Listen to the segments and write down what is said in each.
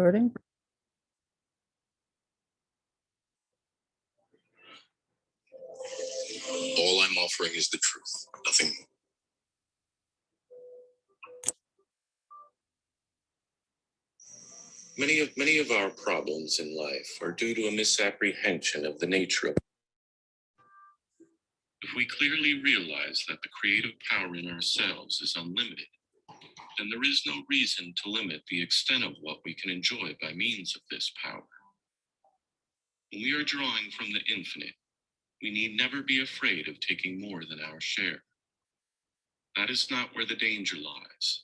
recording. All I'm offering is the truth, nothing more. Many of many of our problems in life are due to a misapprehension of the nature of. If we clearly realize that the creative power in ourselves is unlimited, then there is no reason to limit the extent of what we can enjoy by means of this power. When we are drawing from the infinite, we need never be afraid of taking more than our share. That is not where the danger lies.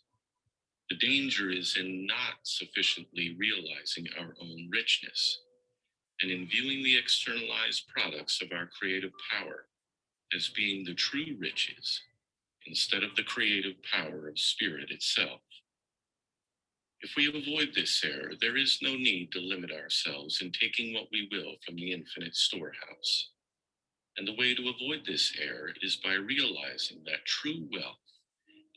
The danger is in not sufficiently realizing our own richness and in viewing the externalized products of our creative power as being the true riches instead of the creative power of spirit itself. If we avoid this error, there is no need to limit ourselves in taking what we will from the infinite storehouse. And the way to avoid this error is by realizing that true wealth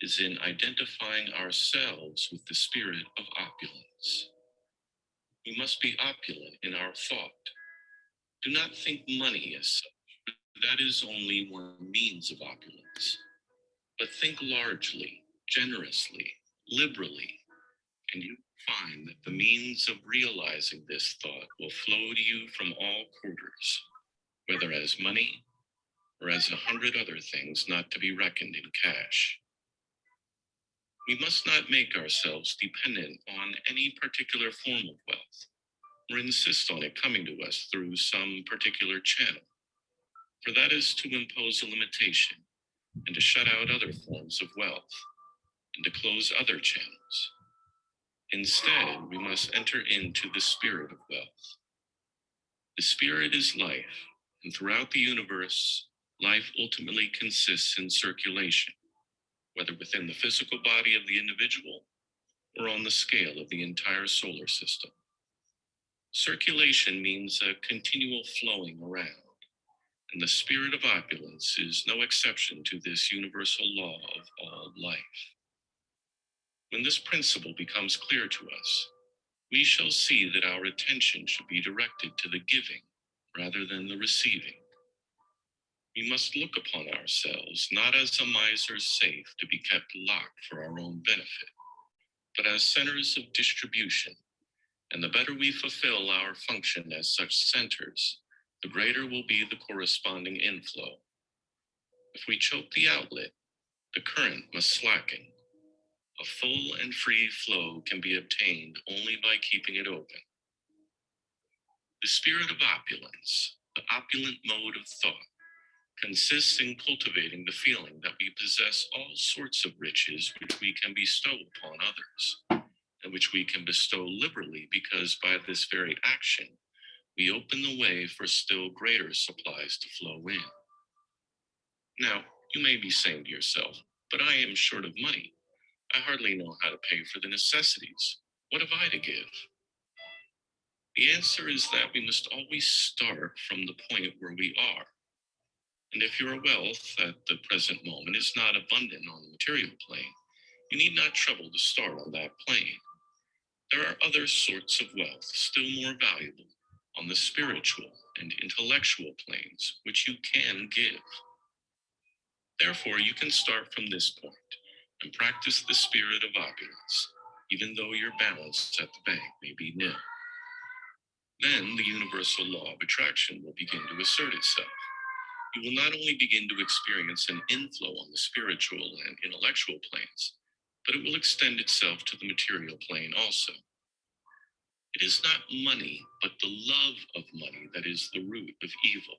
is in identifying ourselves with the spirit of opulence. We must be opulent in our thought. Do not think money as such, that is only one means of opulence. But think largely, generously, liberally, and you find that the means of realizing this thought will flow to you from all quarters, whether as money or as a hundred other things not to be reckoned in cash. We must not make ourselves dependent on any particular form of wealth or insist on it coming to us through some particular channel, for that is to impose a limitation and to shut out other forms of wealth and to close other channels. Instead, we must enter into the spirit of wealth. The spirit is life, and throughout the universe, life ultimately consists in circulation, whether within the physical body of the individual or on the scale of the entire solar system. Circulation means a continual flowing around, and the spirit of opulence is no exception to this universal law of all life. When this principle becomes clear to us, we shall see that our attention should be directed to the giving rather than the receiving. We must look upon ourselves not as a miser's safe to be kept locked for our own benefit, but as centers of distribution. And the better we fulfill our function as such centers, the greater will be the corresponding inflow. If we choke the outlet, the current must slacken. A full and free flow can be obtained only by keeping it open. The spirit of opulence, the opulent mode of thought, consists in cultivating the feeling that we possess all sorts of riches which we can bestow upon others, and which we can bestow liberally because by this very action we open the way for still greater supplies to flow in. Now, you may be saying to yourself, but I am short of money. I hardly know how to pay for the necessities. What have I to give? The answer is that we must always start from the point where we are. And if your wealth at the present moment is not abundant on the material plane, you need not trouble to start on that plane. There are other sorts of wealth still more valuable on the spiritual and intellectual planes, which you can give. Therefore, you can start from this point and practice the spirit of opulence, even though your balance at the bank may be nil. Then the universal law of attraction will begin to assert itself. You will not only begin to experience an inflow on the spiritual and intellectual planes, but it will extend itself to the material plane also. It is not money, but the love of money that is the root of evil.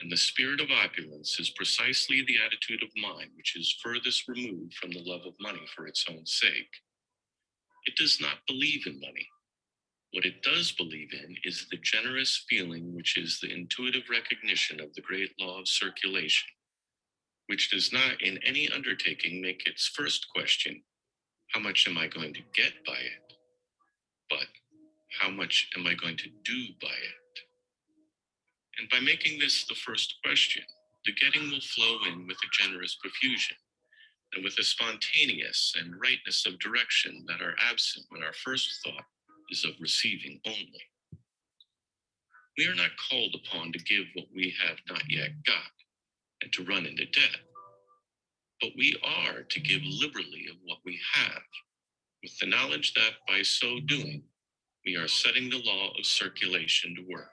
And the spirit of opulence is precisely the attitude of mind which is furthest removed from the love of money for its own sake. It does not believe in money. What it does believe in is the generous feeling which is the intuitive recognition of the great law of circulation, which does not in any undertaking make its first question, how much am I going to get by it? But how much am I going to do by it? And by making this the first question, the getting will flow in with a generous profusion and with a spontaneous and rightness of direction that are absent when our first thought is of receiving only. We are not called upon to give what we have not yet got and to run into debt, but we are to give liberally of what we have, with the knowledge that by so doing, we are setting the law of circulation to work.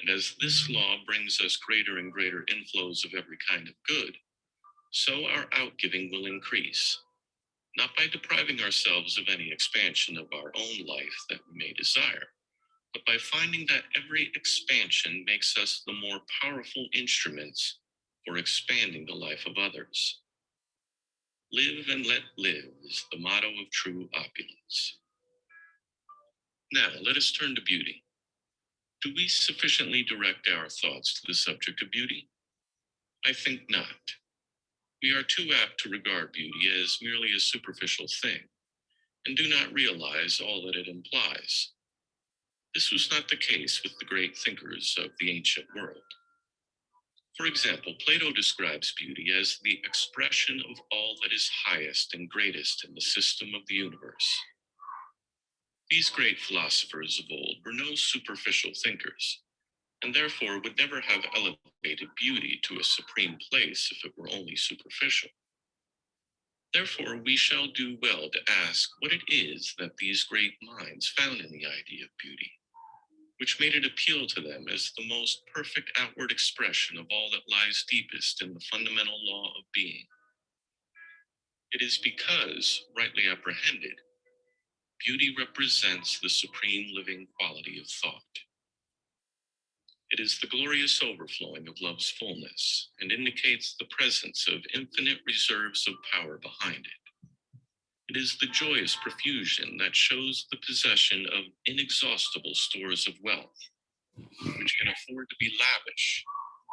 And as this law brings us greater and greater inflows of every kind of good, so our outgiving will increase, not by depriving ourselves of any expansion of our own life that we may desire, but by finding that every expansion makes us the more powerful instruments for expanding the life of others. Live and let live is the motto of true opulence. Now, let us turn to beauty. Do we sufficiently direct our thoughts to the subject of beauty? I think not. We are too apt to regard beauty as merely a superficial thing and do not realize all that it implies. This was not the case with the great thinkers of the ancient world. For example, Plato describes beauty as the expression of all that is highest and greatest in the system of the universe. These great philosophers of old were no superficial thinkers, and therefore would never have elevated beauty to a supreme place if it were only superficial. Therefore, we shall do well to ask what it is that these great minds found in the idea of beauty which made it appeal to them as the most perfect outward expression of all that lies deepest in the fundamental law of being. It is because, rightly apprehended, beauty represents the supreme living quality of thought. It is the glorious overflowing of love's fullness and indicates the presence of infinite reserves of power behind it. It is the joyous profusion that shows the possession of inexhaustible stores of wealth, which can afford to be lavish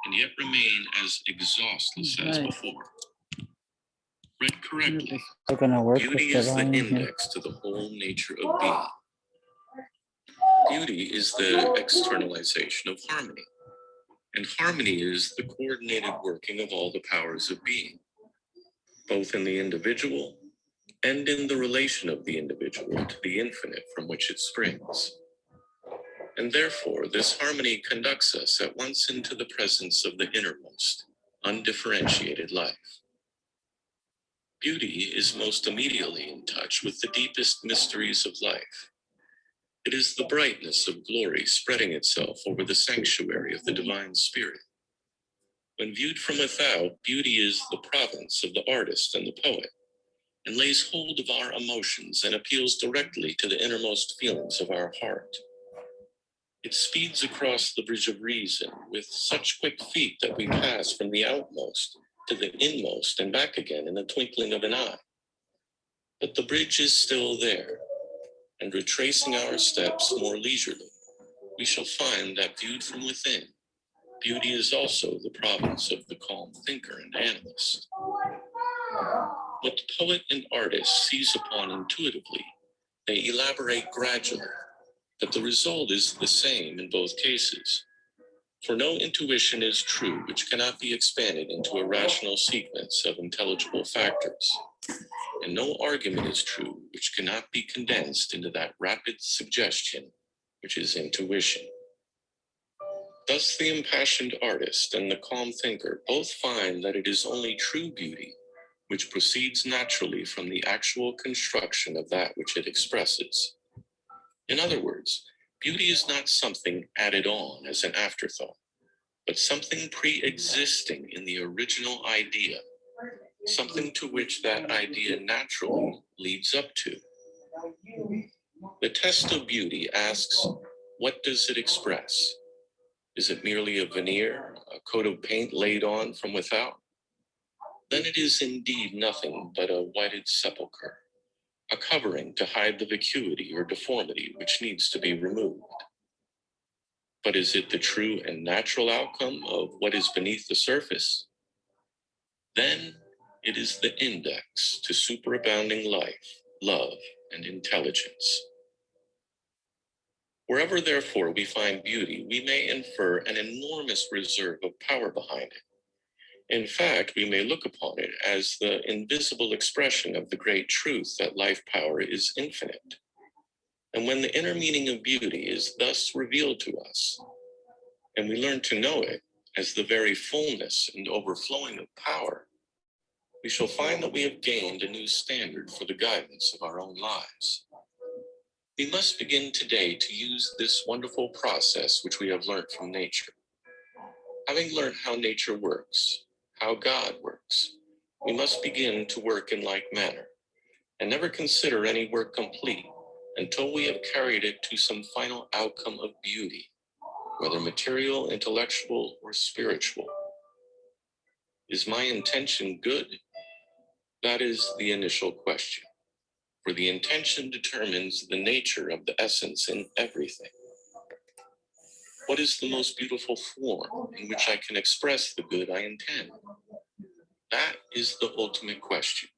and yet remain as exhaustless as before. Read correctly, beauty is the index to the whole nature of being. Beauty is the externalization of harmony, and harmony is the coordinated working of all the powers of being, both in the individual and in the relation of the individual to the infinite from which it springs. And therefore, this harmony conducts us at once into the presence of the innermost, undifferentiated life. Beauty is most immediately in touch with the deepest mysteries of life. It is the brightness of glory spreading itself over the sanctuary of the divine spirit. When viewed from without, beauty is the province of the artist and the poet and lays hold of our emotions and appeals directly to the innermost feelings of our heart. It speeds across the bridge of reason with such quick feet that we pass from the outmost to the inmost and back again in the twinkling of an eye. But the bridge is still there, and retracing our steps more leisurely, we shall find that viewed from within, beauty is also the province of the calm thinker and analyst. What the poet and artist seize upon intuitively, they elaborate gradually, but the result is the same in both cases. For no intuition is true which cannot be expanded into a rational sequence of intelligible factors, and no argument is true which cannot be condensed into that rapid suggestion which is intuition. Thus, the impassioned artist and the calm thinker both find that it is only true beauty which proceeds naturally from the actual construction of that which it expresses. In other words, beauty is not something added on as an afterthought, but something pre existing in the original idea, something to which that idea naturally leads up to. The test of beauty asks, what does it express? Is it merely a veneer, a coat of paint laid on from without? then it is indeed nothing but a whited sepulchre, a covering to hide the vacuity or deformity which needs to be removed. But is it the true and natural outcome of what is beneath the surface? Then it is the index to superabounding life, love, and intelligence. Wherever, therefore, we find beauty, we may infer an enormous reserve of power behind it in fact, we may look upon it as the invisible expression of the great truth that life power is infinite. And when the inner meaning of beauty is thus revealed to us, and we learn to know it as the very fullness and overflowing of power, we shall find that we have gained a new standard for the guidance of our own lives. We must begin today to use this wonderful process which we have learned from nature. Having learned how nature works, how God works, we must begin to work in like manner and never consider any work complete until we have carried it to some final outcome of beauty, whether material, intellectual, or spiritual. Is my intention good? That is the initial question, for the intention determines the nature of the essence in everything. What is the most beautiful form in which I can express the good I intend? That is the ultimate question.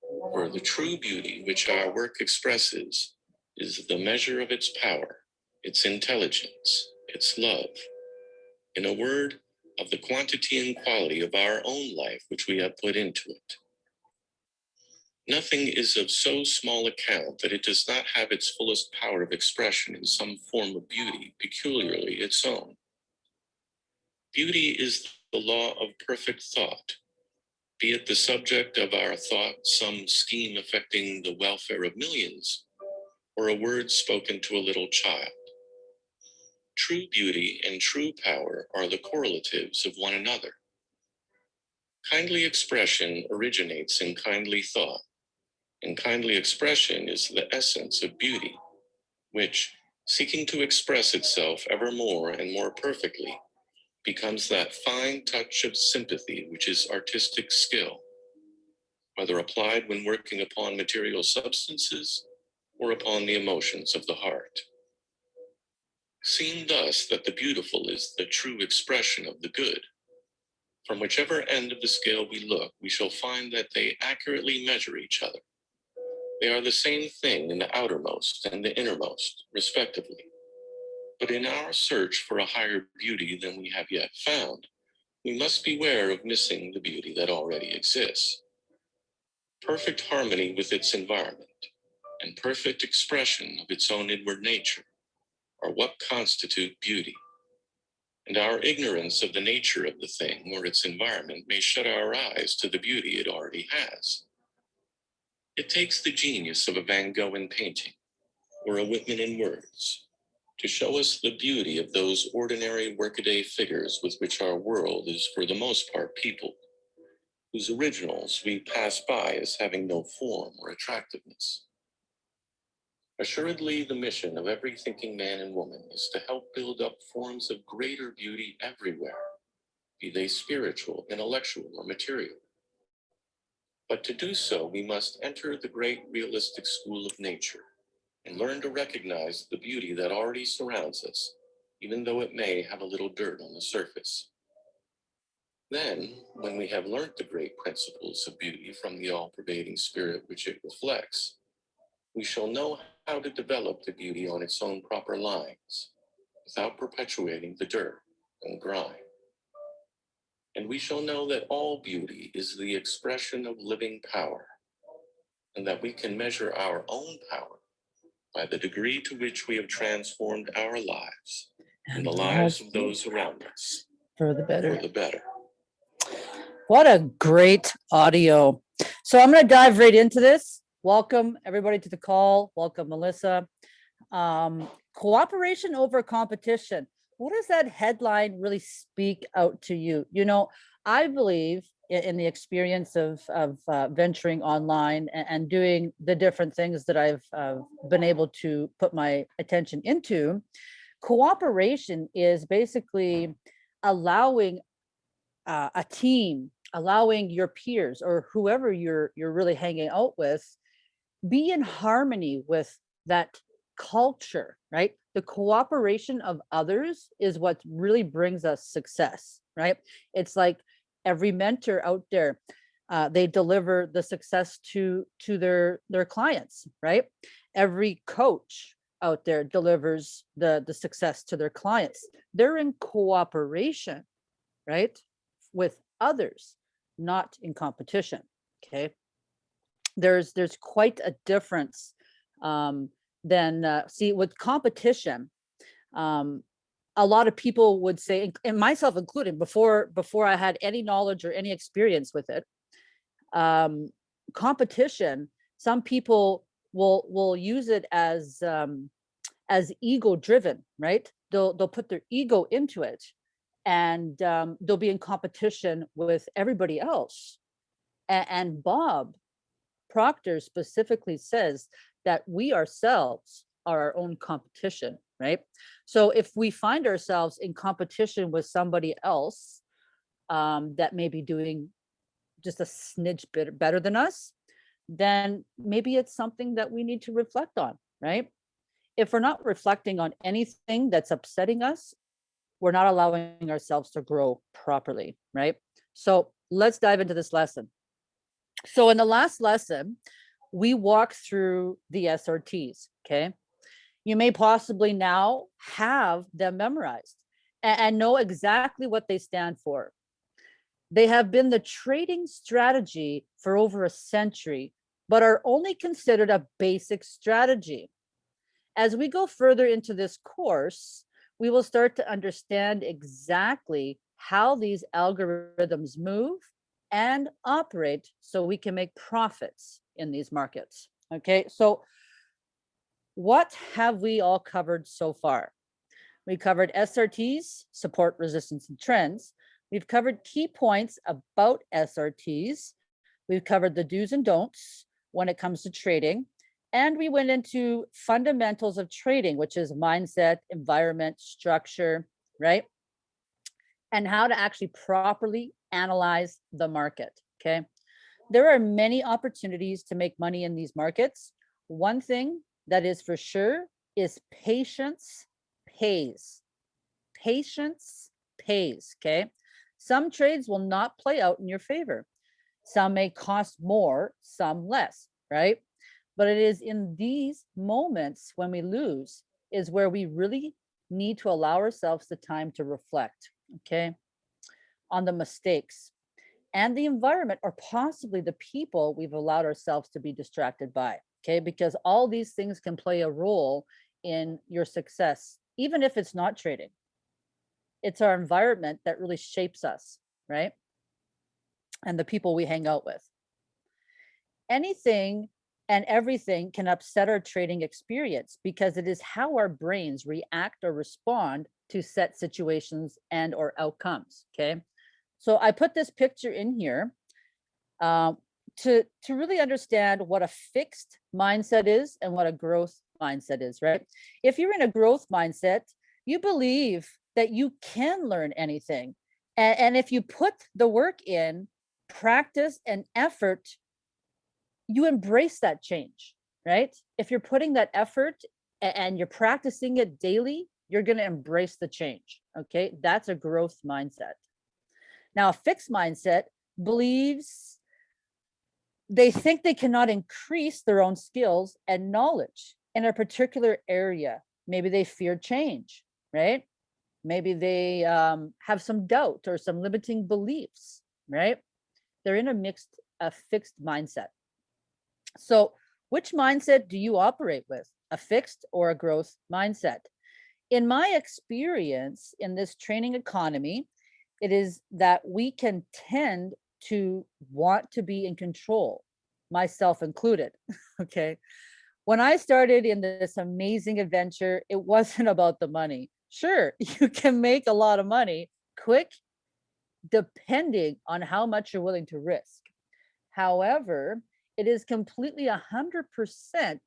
For the true beauty which our work expresses is the measure of its power, its intelligence, its love. In a word, of the quantity and quality of our own life which we have put into it. Nothing is of so small account that it does not have its fullest power of expression in some form of beauty peculiarly its own. Beauty is the law of perfect thought, be it the subject of our thought some scheme affecting the welfare of millions, or a word spoken to a little child. True beauty and true power are the correlatives of one another. Kindly expression originates in kindly thought, and kindly expression is the essence of beauty, which, seeking to express itself ever more and more perfectly, becomes that fine touch of sympathy which is artistic skill, whether applied when working upon material substances or upon the emotions of the heart. Seeing thus that the beautiful is the true expression of the good, from whichever end of the scale we look, we shall find that they accurately measure each other they are the same thing in the outermost and the innermost, respectively. But in our search for a higher beauty than we have yet found, we must beware of missing the beauty that already exists. Perfect harmony with its environment and perfect expression of its own inward nature are what constitute beauty. And our ignorance of the nature of the thing or its environment may shut our eyes to the beauty it already has. It takes the genius of a Van Gogh in painting or a Whitman in words to show us the beauty of those ordinary workaday figures with which our world is for the most part peopled, whose originals we pass by as having no form or attractiveness. Assuredly, the mission of every thinking man and woman is to help build up forms of greater beauty everywhere, be they spiritual, intellectual, or material. But to do so, we must enter the great realistic school of nature and learn to recognize the beauty that already surrounds us, even though it may have a little dirt on the surface. Then, when we have learnt the great principles of beauty from the all-pervading spirit which it reflects, we shall know how to develop the beauty on its own proper lines, without perpetuating the dirt and grime and we shall know that all beauty is the expression of living power, and that we can measure our own power by the degree to which we have transformed our lives and the lives of those around us For the better. for the better. What a great audio. So I'm going to dive right into this. Welcome everybody to the call. Welcome Melissa. Um, cooperation over competition. What does that headline really speak out to you? You know, I believe i- in, the experience of, of uh, venturing online and, and doing the different things that I've uh, been able to put my attention into. Cooperation is basically allowing uh, a team, allowing your peers or whoever you're you're really hanging out with, be in harmony with that culture, right? The cooperation of others is what really brings us success, right? It's like every mentor out there, uh, they deliver the success to to their their clients, right? Every coach out there delivers the the success to their clients. They're in cooperation, right? With others, not in competition. Okay. There's there's quite a difference um, then uh, see with competition, um, a lot of people would say, and- and myself included, before before I had any knowledge or any experience with it, um, competition. Some people will will use it as um, as ego driven, right? They'll they'll put their ego into it, and um, they'll be in competition with everybody else. A- and Bob Proctor specifically says that we ourselves are our own competition, right? So if we find ourselves in competition with somebody else um, that may be doing just a snidge bit better than us, then maybe it's something that we need to reflect on, right? If we're not reflecting on anything that's upsetting us, we're not allowing ourselves to grow properly, right? So let's dive into this lesson. So in the last lesson, we walk through the SRTs, okay? You may possibly now have them memorized a- and, know exactly what they stand for. They have been the trading strategy for over a century, but are only considered a basic strategy. As we go further into this course, we will start to understand exactly how these algorithms move and operate so we can make profits in these markets. Okay, so what have we all covered so far? We covered SRTs, support, resistance, and trends. We've covered key points about SRTs. We've covered the do's and don'ts when it comes to trading. And we went into fundamentals of trading, which is mindset, environment, structure, right? And how to actually properly analyze the market, okay? There are many opportunities to make money in these markets. One thing that is for sure is patience pays. Patience pays, okay? Some trades will not play out in your favor. Some may cost more, some less, right? But it is in these moments when we lose is where we really need to allow ourselves the time to reflect, okay? On the mistakes and the environment or possibly the people we've allowed ourselves to be distracted by, okay? Because all these things can play a role in your success, even if it's not trading. It's our environment that really shapes us, right? And the people we hang out with. Anything and everything can upset our trading experience because it is how our brains react or respond to set situations and or outcomes, okay? So I put this picture in here um, to, to really understand what a fixed mindset is and what a growth mindset is, right? If you're in a growth mindset, you believe that you can learn anything. And, and if you put the work in, practice and effort, you embrace that change, right? If you're putting that effort and you're practicing it daily, you're going to embrace the change. Okay. That's a growth mindset. Now, a fixed mindset believes they think they cannot increase their own skills and knowledge in a particular area. Maybe they fear change, right? Maybe they um, have some doubt or some limiting beliefs, right? They're in a mixed, a fixed mindset. So which mindset do you operate with? A fixed or a growth mindset? In my experience in this training economy, it is that we can tend to want to be in control, myself included, okay? When I started in this amazing adventure, it wasn't about the money. Sure, you can make a lot of money quick, depending on how much you're willing to risk. However, it is completely a hundred percent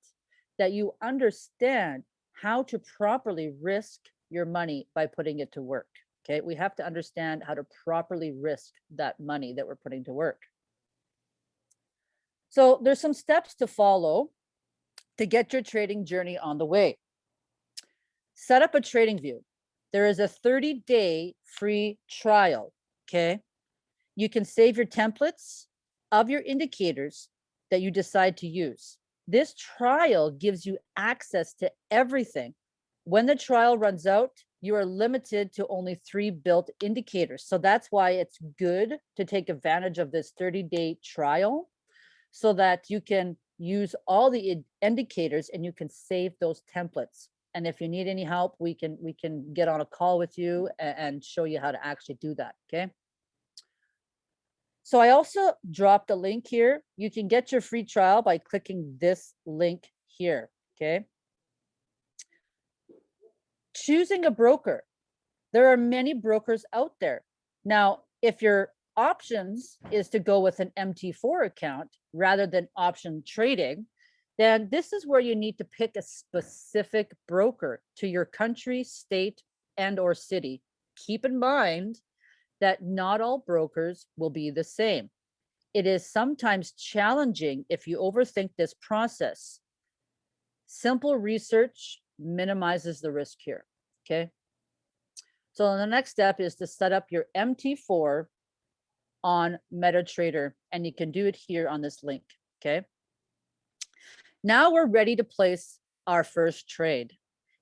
that you understand how to properly risk your money by putting it to work. Okay, we have to understand how to properly risk that money that we're putting to work. So there's some steps to follow to get your trading journey on the way. Set up a TradingView. There is a 30 day free trial. Okay. You can save your templates of your indicators that you decide to use. This trial gives you access to everything. When the trial runs out, you are limited to only three built indicators. So that's why it's good to take advantage of this 30 day trial so that you can use all the indicators and you can save those templates. And if you need any help, we can, we can get on a call with you and show you how to actually do that, okay? So I also dropped a link here. You can get your free trial by clicking this link here, okay? Choosing a broker. There are many brokers out there. Now, if your options is to go with an MT4 account rather than option trading, then this is where you need to pick a specific broker to your country, state, and or city. Keep in mind that not all brokers will be the same. It is sometimes challenging if you overthink this process. Simple research minimizes the risk here, okay? So the next step is to set up your MT4 on MetaTrader, and you can do it here on this link, okay? Now we're ready to place our first trade.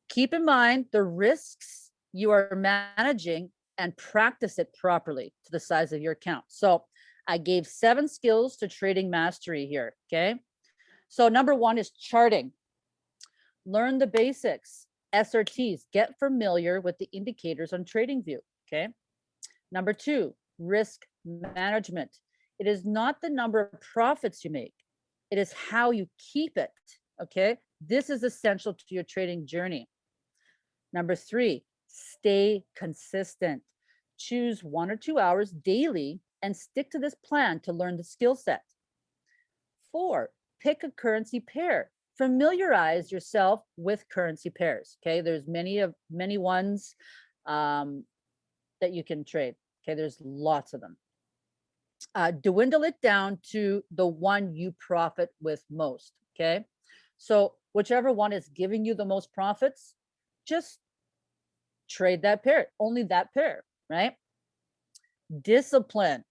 Keep in mind the risks you are managing and practice it properly to the size of your account. So I gave seven skills to trading mastery here, okay? So number one is charting. Learn the basics, SRTs, get familiar with the indicators on TradingView, okay? Number two, risk management. It is not the number of profits you make, it is how you keep it, okay? This is essential to your trading journey. Number three, stay consistent. Choose one or two hours daily and stick to this plan to learn the skill set. Four, pick a currency pair. Familiarize yourself with currency pairs. Okay, there's many of many ones um, that you can trade. Okay, there's lots of them. Uh, dwindle it down to the one you profit with most. Okay, so whichever one is giving you the most profits, just trade that pair, only that pair, right? Discipline,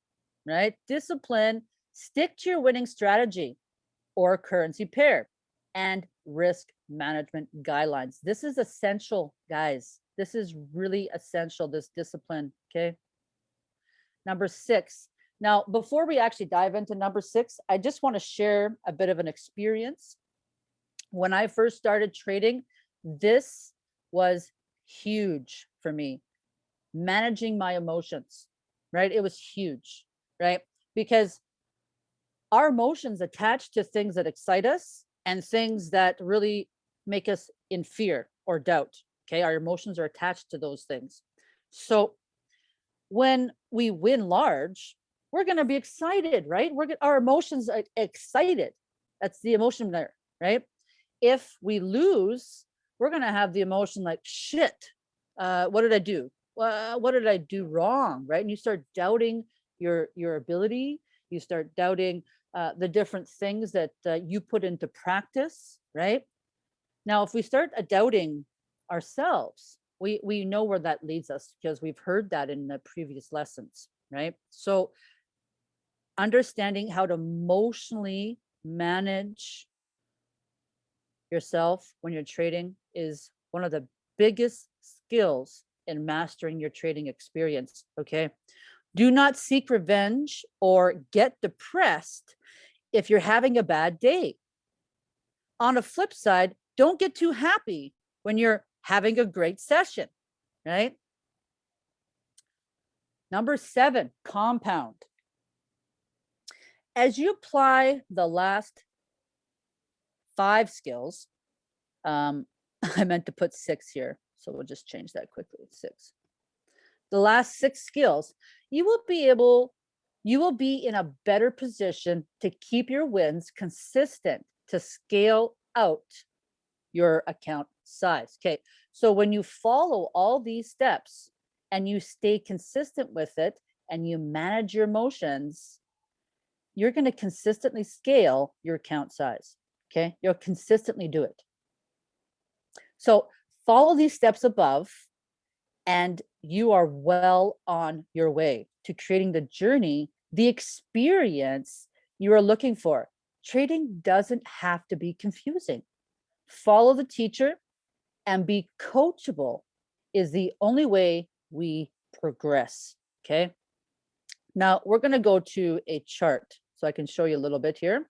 right? Discipline, stick to your winning strategy or currency pair and risk management guidelines. This is essential, guys. This is really essential, this discipline, okay? Number six. Now, before we actually dive into number six, I just want to share a bit of an experience. When I first started trading, this was huge for me. Managing my emotions, right? It was huge, right? Because our emotions attach to things that excite us and things that really make us in fear or doubt. Okay, our emotions are attached to those things. So when we win large, we're going to be excited, right? We're our emotions are excited. That's the emotion there, right? If we lose, we're going to have the emotion like shit. Uh, what did I do? Well, what did I do wrong, right? And you start doubting your your ability. You start doubting uh, the different things that uh, you put into practice, right? Now, if we start doubting ourselves, we we know where that leads us because we've heard that in the previous lessons, right? So understanding how to emotionally manage yourself when you're trading is one of the biggest skills in mastering your trading experience, okay? Do not seek revenge or get depressed if you're having a bad day. On a flip side, don't get too happy when you're having a great session, right? Number seven, compound. As you apply the last five skills, um, I meant to put six here, so we'll just change that quickly, six. The last six skills, you will be able, you will be in a better position to keep your wins consistent to scale out your account size. Okay, so when you follow all these steps and you stay consistent with it and you manage your emotions, you're going to consistently scale your account size. Okay, you'll consistently do it. So follow these steps above and you are well on your way to creating the journey, the experience you are looking for. Trading doesn't have to be confusing. Follow the teacher and be coachable is the only way we progress. Okay. Now we're going to go to a chart so I can show you a little bit here.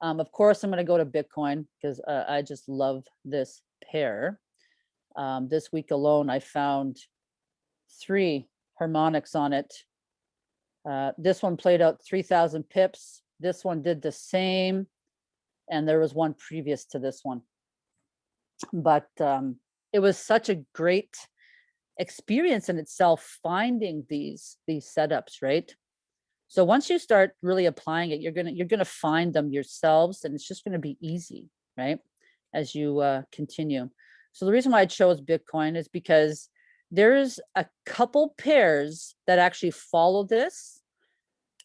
Um, of course, I'm going to go to Bitcoin because uh, I just love this pair. Um, this week alone, I found three harmonics on it. Uh, this one played out 3000 pips. This one did the same. And there was one previous to this one. But um, it was such a great experience in itself finding these these setups, right? So once you start really applying it, you're gonna you're gonna find them yourselves, and it's just gonna be easy, right? As you uh, continue. So the reason why I chose Bitcoin is because there's a couple pairs that actually follow this.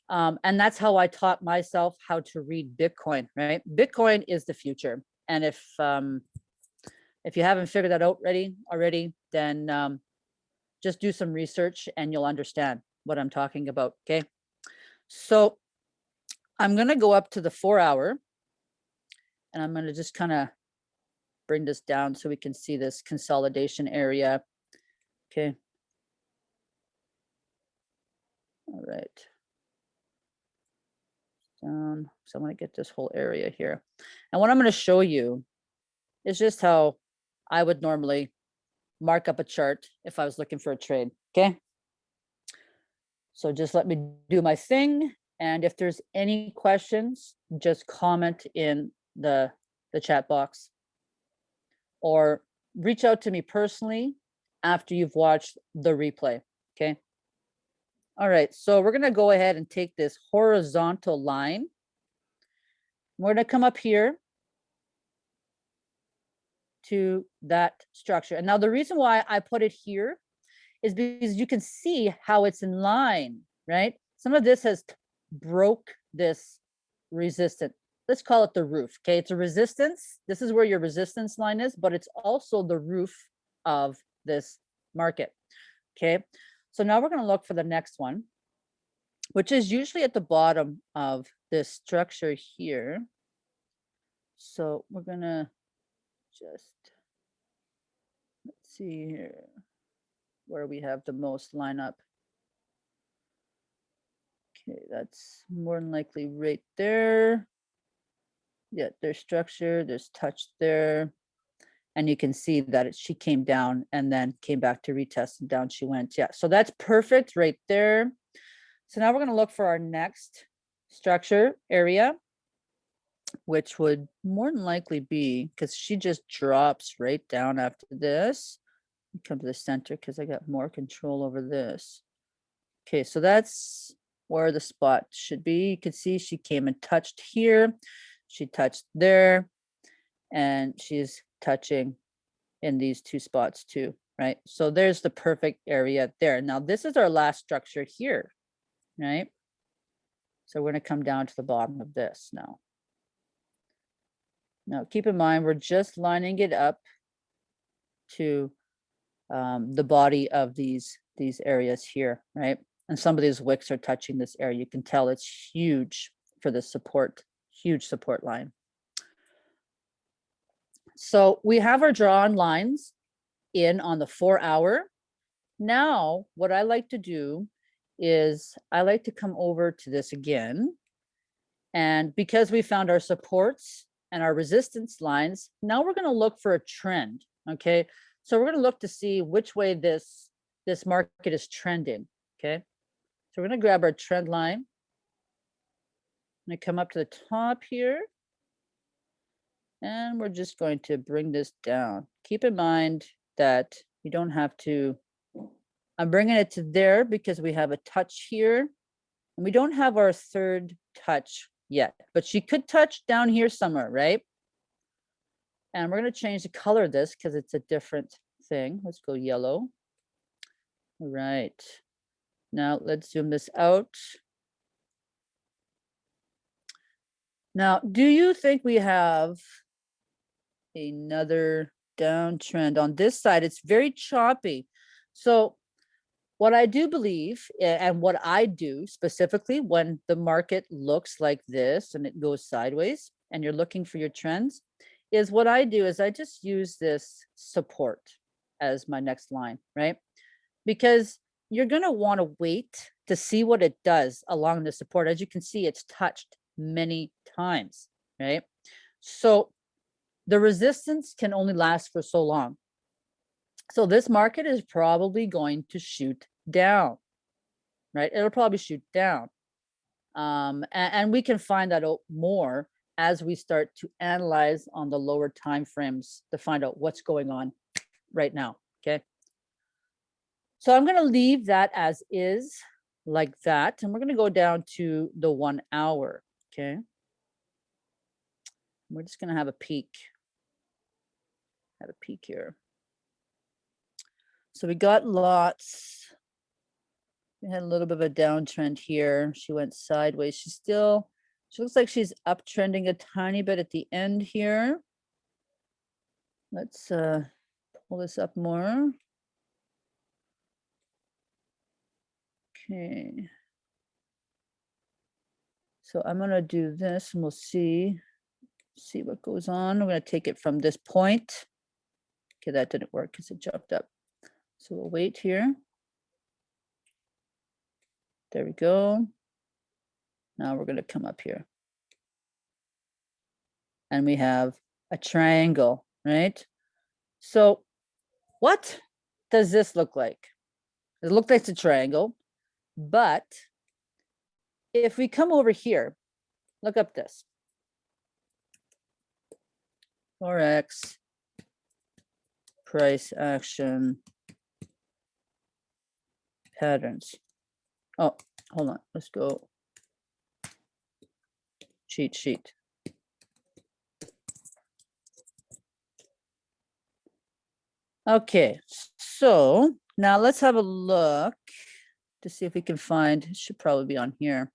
Um, and that's how I taught myself how to read Bitcoin, right? Bitcoin is the future. And if um, if you haven't figured that out already, already, then um, just do some research and you'll understand what I'm talking about, okay? So I'm gonna go up to the four hour and I'm gonna just kind of bring this down so we can see this consolidation area. Okay. All right. Down. So I'm gonna get this whole area here. And what I'm gonna show you is just how I would normally mark up a chart if I was looking for a trade, okay? So just let me do my thing. And if there's any questions, just comment in the, the chat box. Or reach out to me personally after you've watched the replay, okay? All right, so we're gonna go ahead and take this horizontal line. We're gonna come up here to that structure. And now the reason why I put it here is because you can see how it's in line, right? Some of this has broke this resistance. Let's call it the roof, okay? It's a resistance. This is where your resistance line is, but it's also the roof of this market, okay? So now we're gonna look for the next one, which is usually at the bottom of this structure here. So we're gonna just, let's see here, where we have the most lineup. Okay, that's more than likely right there. Yeah, there's structure, there's touch there. And you can see that it, she came down and then came back to retest and down she went. Yeah, so that's perfect right there. So now we're gonna look for our next structure area which would more than likely be because she just drops right down after this. Come to the center because I got more control over this. Okay, so that's where the spot should be. You can see she came and touched here. She touched there and she's touching in these two spots too, right? So there's the perfect area there. Now this is our last structure here, right? So we're gonna come down to the bottom of this now. Now, keep in mind, we're just lining it up to um, the body of these, these areas here, right? And some of these wicks are touching this area. You can tell it's huge for the support, huge support line. So we have our drawn lines in on the four hour. Now, what I like to do is I like to come over to this again. And because we found our supports and our resistance lines, now we're gonna look for a trend, okay? So we're gonna look to see which way this, this market is trending, okay? So we're gonna grab our trend line. I'm gonna come up to the top here. And we're just going to bring this down. Keep in mind that you don't have to, I'm bringing it to there because we have a touch here. And we don't have our third touch yet, but she could touch down here somewhere, right? And we're going to change the color of this because it's a different thing. Let's go yellow. All right. Now let's zoom this out. Now, do you think we have another downtrend on this side? It's very choppy. So what I do believe and what I do specifically when the market looks like this and it goes sideways and you're looking for your trends is what I do is I just use this support as my next line, right? Because you're going to want to wait to see what it does along the support. As you can see, it's touched many times, right? So the resistance can only last for so long. So this market is probably going to shoot down, right? It'll probably shoot down. Um, a- and, we can find that out more as we start to analyze on the lower time frames to find out what's going on right now, okay? So I'm gonna leave that as is like that, and we're gonna go down to the one hour, okay? We're just gonna have a peek. Have a peek here. So we got lots. We had a little bit of a downtrend here. She went sideways. She's still, she looks like she's uptrending a tiny bit at the end here. Let's uh, pull this up more. Okay. So I'm gonna do this and we'll see, see what goes on. I'm gonna take it from this point. Okay, that didn't work because it jumped up. So we'll wait here. There we go. Now we're gonna come up here. And we have a triangle, right? So what does this look like? It looks like it's a triangle, but if we come over here, look up this. Forex, price action, patterns. Oh, hold on, let's go. Cheat sheet. Okay, so now let's have a look to see if we can find, it should probably be on here.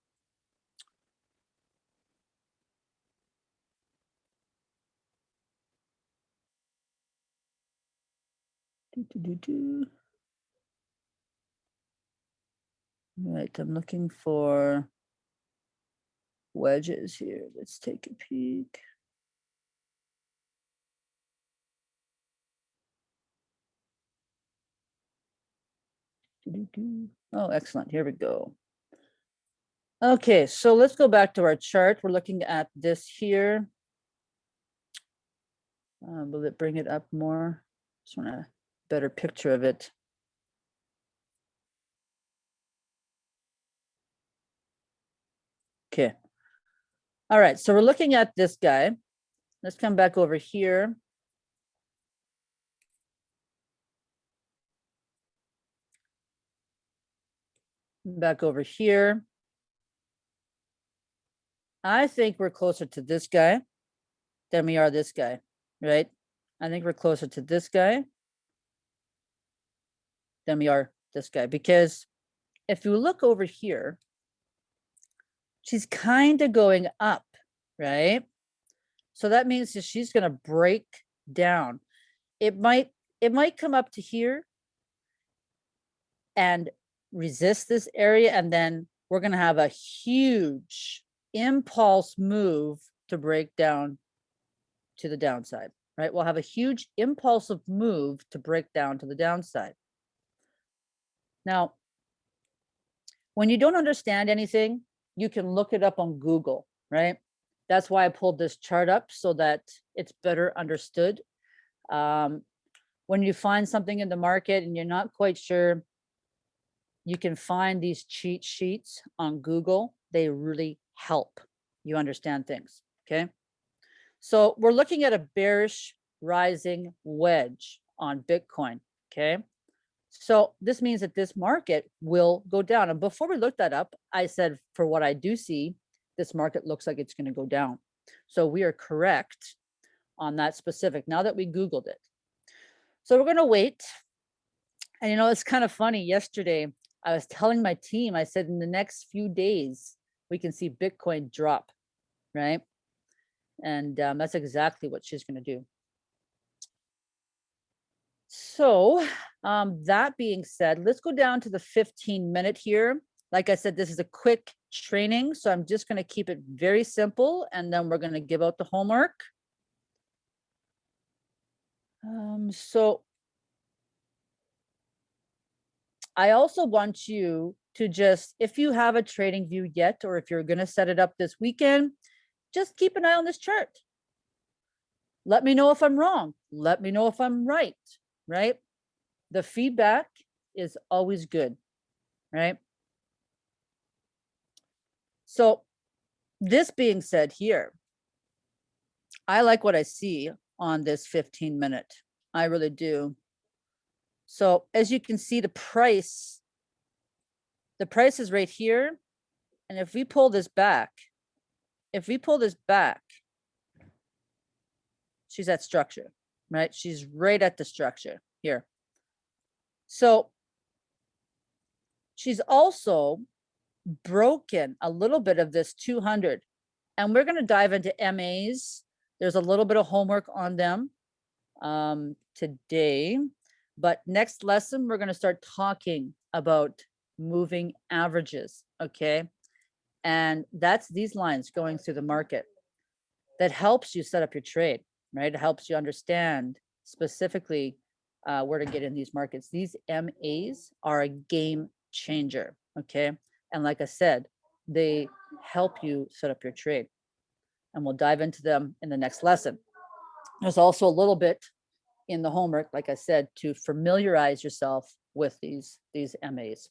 Do, do, do. Right, I'm looking for wedges here. Let's take a peek. Oh, excellent. Here we go. Okay, so let's go back to our chart. We're looking at this here. Uh, will it bring it up more? Just want a better picture of it. Okay. All right, so we're looking at this guy. Let's come back over here. Back over here. I think we're closer to this guy than we are this guy, right? I think we're closer to this guy than we are this guy because if you look over here, she's kind of going up, right? So that means that she's going to break down. It might it might come up to here and resist this area and then we're going to have a huge impulse move to break down to the downside, right? We'll have a huge impulsive move to break down to the downside. Now, when you don't understand anything, you can look it up on Google, right? That's why I pulled this chart up so that it's better understood. Um, when you find something in the market and you're not quite sure, you can find these cheat sheets on Google. They really help you understand things, okay? So we're looking at a bearish rising wedge on Bitcoin, okay? So this means that this market will go down. And before we looked that up, I said, for what I do see, this market looks like it's going to go down. So we are correct on that specific now that we Googled it. So we're going to wait. And you know, it's kind of funny. Yesterday, I was telling my team, I said, in the next few days, we can see Bitcoin drop, right? And um, that's exactly what she's going to do. So um, that being said, let's go down to the 15 minute here. Like I said, this is a quick training, so I'm just going to keep it very simple and then we're going to give out the homework. Um, so I also want you to just, if you have a TradingView yet, or if you're going to set it up this weekend, just keep an eye on this chart. Let me know if I'm wrong. Let me know if I'm right, right? The feedback is always good, right? So this being said here, I like what I see on this 15 minute. I really do. So as you can see, the price, the price is right here. And if we pull this back, if we pull this back, she's at structure, right? She's right at the structure here. So she's also broken a little bit of this 200 and we're going to dive into MAs. There's a little bit of homework on them um, today, but next lesson, we're going to start talking about moving averages. Okay. And that's these lines going through the market that helps you set up your trade, right? It helps you understand specifically uh, where to get in these markets. These MAs are a game changer. Okay. And like I said, they help you set up your trade. And we'll dive into them in the next lesson. There's also a little bit in the homework, like I said, to familiarize yourself with these, these MAs.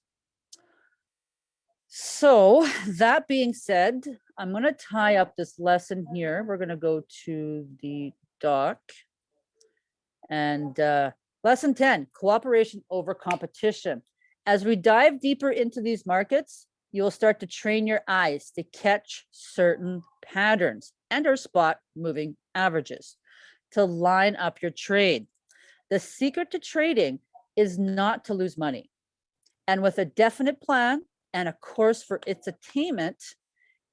So that being said, I'm going to tie up this lesson here. We're going to go to the doc. And uh, lesson 10, cooperation over competition. As we dive deeper into these markets, you'll start to train your eyes to catch certain patterns and or spot moving averages to line up your trade. The secret to trading is not to lose money. And with a definite plan and a course for its attainment,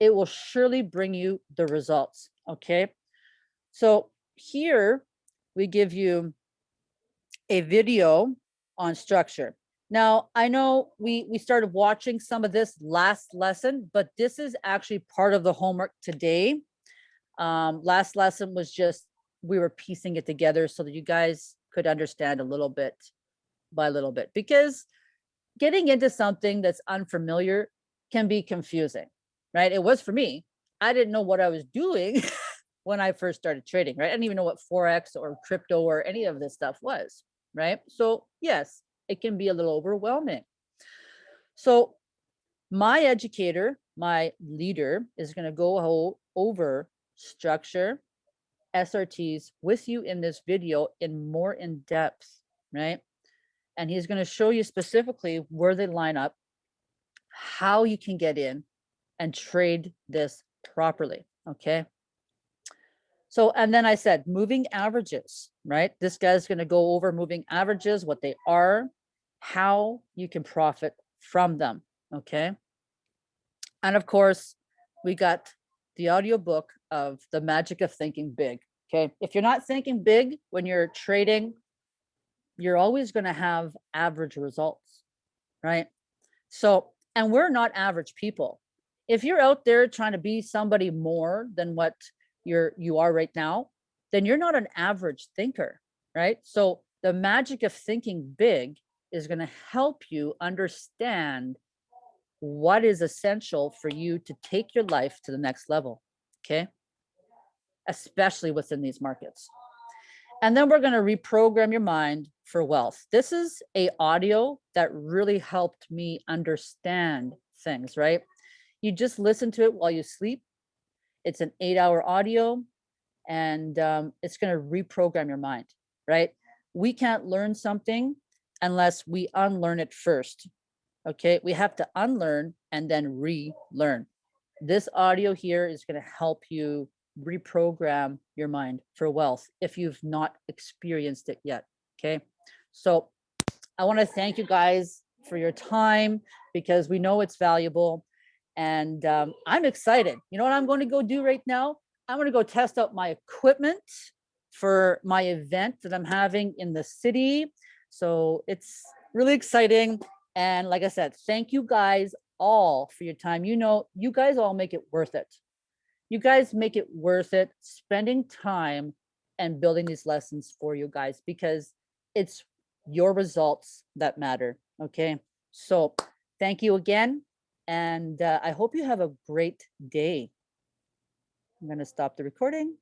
it will surely bring you the results, okay? So here we give you a video on structure. Now, I know we, we started watching some of this last lesson, but this is actually part of the homework today. Um, last lesson was just, we were piecing it together so that you guys could understand a little bit by a little bit, because getting into something that's unfamiliar can be confusing, right? It was for me. I didn't know what I was doing when I first started trading, right? I didn't even know what Forex or crypto or any of this stuff was, right? So yes, it can be a little overwhelming. So my educator, my leader is going to go over structure, SRTs with you in this video in more in depth, right? And he's going to show you specifically where they line up, how you can get in and trade this properly, okay? So, and then I said, moving averages, right? This guy's going to go over moving averages, what they are, how you can profit from them, okay? And of course, we got the audio book of the magic of thinking big, okay? If you're not thinking big when you're trading, you're always going to have average results, right? So, and we're not average people. If you're out there trying to be somebody more than what you're you are right now, then you're not an average thinker, right? So the magic of thinking big is going to help you understand what is essential for you to take your life to the next level, okay? Especially within these markets. And then we're going to reprogram your mind for wealth. This is a audio that really helped me understand things, right? You just listen to it while you sleep it's an eight hour audio and um, it's going to reprogram your mind, right? We can't learn something unless we unlearn it first. Okay, we have to unlearn and then relearn. This audio here is going to help you reprogram your mind for wealth if you've not experienced it yet. Okay, so I want to thank you guys for your time because we know it's valuable and um, I'm excited. You know what I'm going to go do right now? I'm going to go test out my equipment for my event that I'm having in the city. So it's really exciting. And like I said, thank you guys all for your time. You know, you guys all make it worth it. You guys make it worth it spending time and building these lessons for you guys because it's your results that matter. Okay. So thank you again. And uh, I hope you have a great day. I'm going to stop the recording.